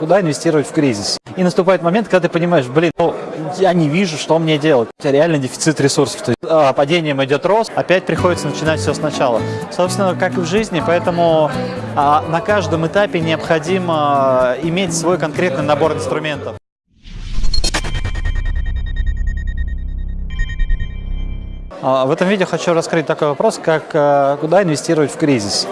Куда инвестировать в кризис? И наступает момент, когда ты понимаешь, блин, ну, я не вижу, что мне делать. У тебя реально дефицит ресурсов. То есть а, падением идет рост, опять приходится начинать все сначала. Собственно, как и в жизни, поэтому а, на каждом этапе необходимо а, иметь свой конкретный набор инструментов. А, в этом видео хочу раскрыть такой вопрос, как а, куда инвестировать в кризис.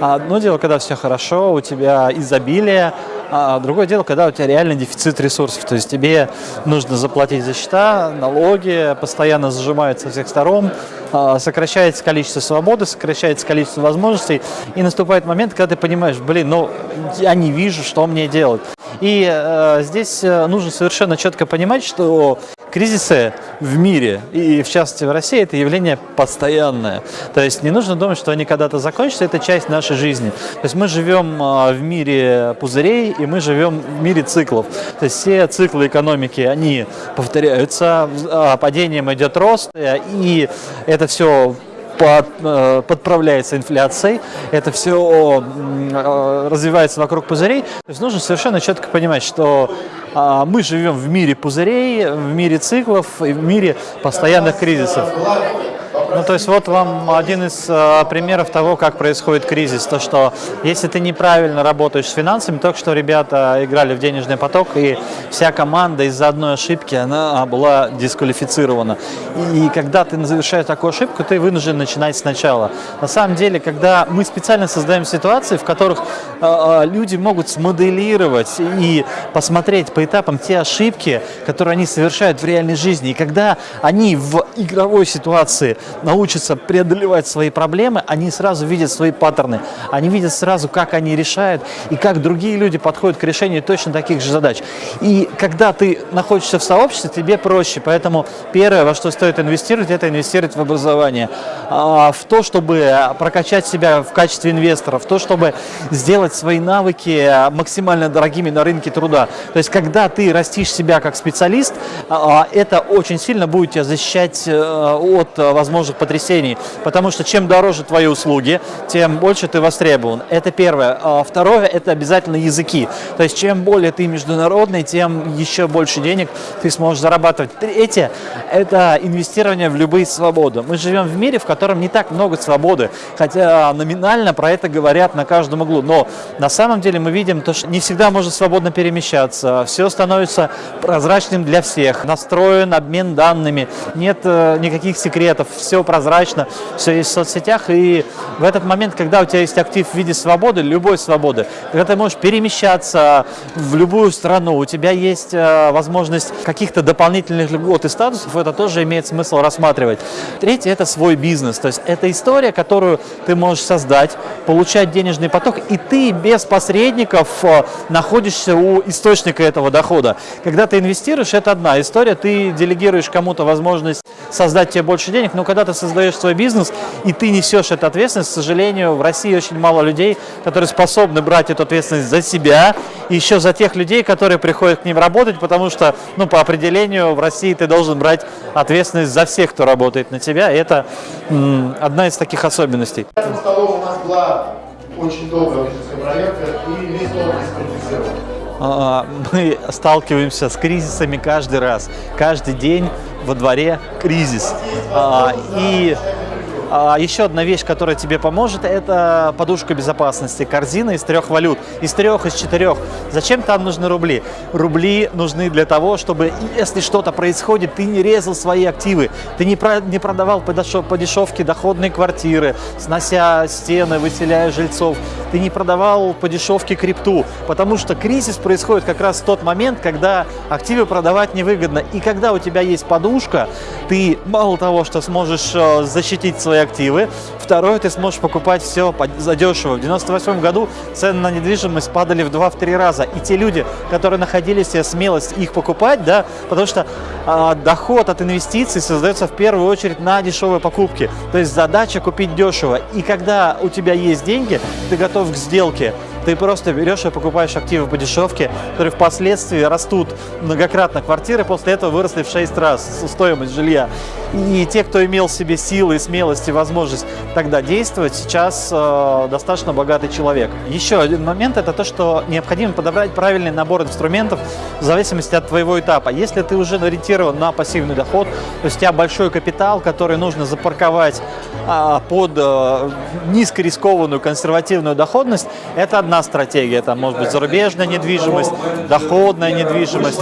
Одно дело, когда все хорошо, у тебя изобилие, а другое дело, когда у тебя реально дефицит ресурсов, то есть тебе нужно заплатить за счета, налоги постоянно зажимаются со всех сторон, а, сокращается количество свободы, сокращается количество возможностей, и наступает момент, когда ты понимаешь, блин, ну я не вижу, что мне делать. И э, здесь э, нужно совершенно четко понимать, что Кризисы в мире, и в частности в России, это явление постоянное. То есть не нужно думать, что они когда-то закончатся, это часть нашей жизни. То есть мы живем а, в мире пузырей, и мы живем в мире циклов. То есть все циклы экономики, они повторяются, а, падением идет рост, и это все э, подправляется инфляцией, это все э, развивается вокруг пузырей. То есть нужно совершенно четко понимать, что а, мы живем в мире пузырей, в мире циклов в мире постоянных кризисов. Ну, то есть вот вам один из э, примеров того, как происходит кризис. То, что если ты неправильно работаешь с финансами, только что ребята играли в денежный поток, и вся команда из-за одной ошибки, она была дисквалифицирована. И, и когда ты завершаешь такую ошибку, ты вынужден начинать сначала. На самом деле, когда мы специально создаем ситуации, в которых э, э, люди могут смоделировать и посмотреть по этапам те ошибки, которые они совершают в реальной жизни, и когда они в игровой ситуации научатся преодолевать свои проблемы, они сразу видят свои паттерны, они видят сразу, как они решают и как другие люди подходят к решению точно таких же задач. И когда ты находишься в сообществе, тебе проще. Поэтому первое, во что стоит инвестировать, это инвестировать в образование, а, в то, чтобы прокачать себя в качестве инвестора, в то, чтобы сделать свои навыки максимально дорогими на рынке труда. То есть, когда ты растишь себя как специалист, а, это очень сильно будет тебя защищать э, от возможных возможных потрясений, потому что чем дороже твои услуги, тем больше ты востребован. Это первое. А второе – это обязательно языки. То есть чем более ты международный, тем еще больше денег ты сможешь зарабатывать. Третье – это инвестирование в любые свободы. Мы живем в мире, в котором не так много свободы, хотя номинально про это говорят на каждом углу. Но на самом деле мы видим, то, что не всегда можно свободно перемещаться, все становится прозрачным для всех, настроен обмен данными, нет э, никаких секретов, все прозрачно, все есть в соцсетях. И в этот момент, когда у тебя есть актив в виде свободы, любой свободы, когда ты можешь перемещаться в любую страну, у тебя есть э, возможность каких-то дополнительных льгот и статусов, это тоже имеет смысл рассматривать. Третье – это свой бизнес. То есть это история, которую ты можешь создать, получать денежный поток, и ты без посредников э, находишься у источника этого дохода. Когда ты инвестируешь, это одна история, ты делегируешь кому-то возможность создать тебе больше денег, но когда когда ты создаешь свой бизнес, и ты несешь эту ответственность, к сожалению, в России очень мало людей, которые способны брать эту ответственность за себя, и еще за тех людей, которые приходят к ним работать, потому что, ну, по определению, в России ты должен брать ответственность за всех, кто работает на тебя, и это одна из таких особенностей. У нас была очень долгая проверка, и весь мы сталкиваемся с кризисами каждый раз. Каждый день во дворе кризис. А, и а, еще одна вещь, которая тебе поможет, это подушка безопасности, корзина из трех валют, из трех, из четырех. Зачем там нужны рубли? Рубли нужны для того, чтобы, если что-то происходит, ты не резал свои активы, ты не, про, не продавал по, по дешевке доходные квартиры, снося стены, выселяя жильцов, ты не продавал по дешевке крипту, потому что кризис происходит как раз в тот момент, когда активы продавать невыгодно. И когда у тебя есть подушка, ты мало того, что сможешь э, защитить свои активы. Второе, ты сможешь покупать все задешево. В 98 году цены на недвижимость падали в 2-3 раза. И те люди, которые находили себе смелость их покупать, да, потому что а, доход от инвестиций создается в первую очередь на дешевые покупки. То есть задача купить дешево. И когда у тебя есть деньги, ты готов к сделке, Ты просто берешь и покупаешь активы по дешевке, которые впоследствии растут многократно. Квартиры после этого выросли в 6 раз стоимость жилья. И те, кто имел в себе силы, смелость и возможность тогда действовать, сейчас э, достаточно богатый человек. Еще один момент – это то, что необходимо подобрать правильный набор инструментов в зависимости от твоего этапа. Если ты уже ориентирован на пассивный доход, то есть у тебя большой капитал, который нужно запарковать а, под а, низкорискованную консервативную доходность, это одна стратегия. Это может быть зарубежная недвижимость, доходная недвижимость.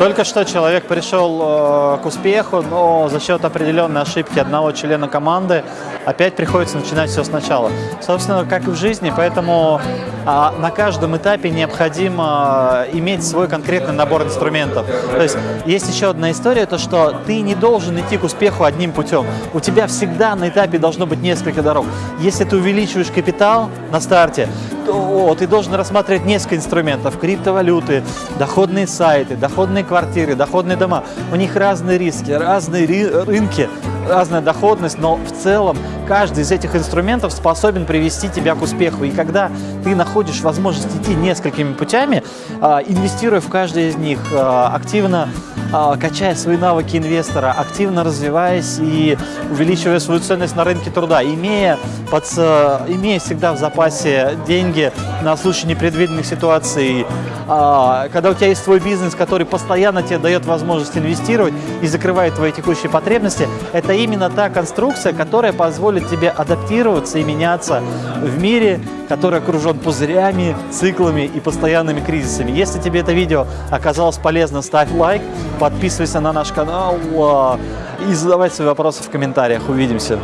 Только что человек пришел э, к успеху, но за счет определенной ошибки одного члена команды опять приходится начинать все сначала. Собственно, как и в жизни, поэтому э, на каждом этапе необходимо иметь свой конкретный набор инструментов. То есть есть еще одна история, то что ты не должен идти к успеху одним путем. У тебя всегда на этапе должно быть несколько дорог. Если ты увеличиваешь капитал на старте, то ты должен рассматривать несколько инструментов. Криптовалюты, доходные сайты, доходные квартиры, доходные дома. У них разные риски, разные рынки, разная доходность, но в целом каждый из этих инструментов способен привести тебя к успеху. И когда ты находишь возможность идти несколькими путями, а, инвестируя в каждый из них, а, активно качая свои навыки инвестора, активно развиваясь и увеличивая свою ценность на рынке труда, имея, под, имея всегда в запасе деньги на случай непредвиденных ситуаций, когда у тебя есть свой бизнес, который постоянно тебе дает возможность инвестировать и закрывает твои текущие потребности, это именно та конструкция, которая позволит тебе адаптироваться и меняться в мире, который окружен пузырями, циклами и постоянными кризисами. Если тебе это видео оказалось полезно, ставь лайк, подписывайся на наш канал а, и задавай свои вопросы в комментариях. Увидимся!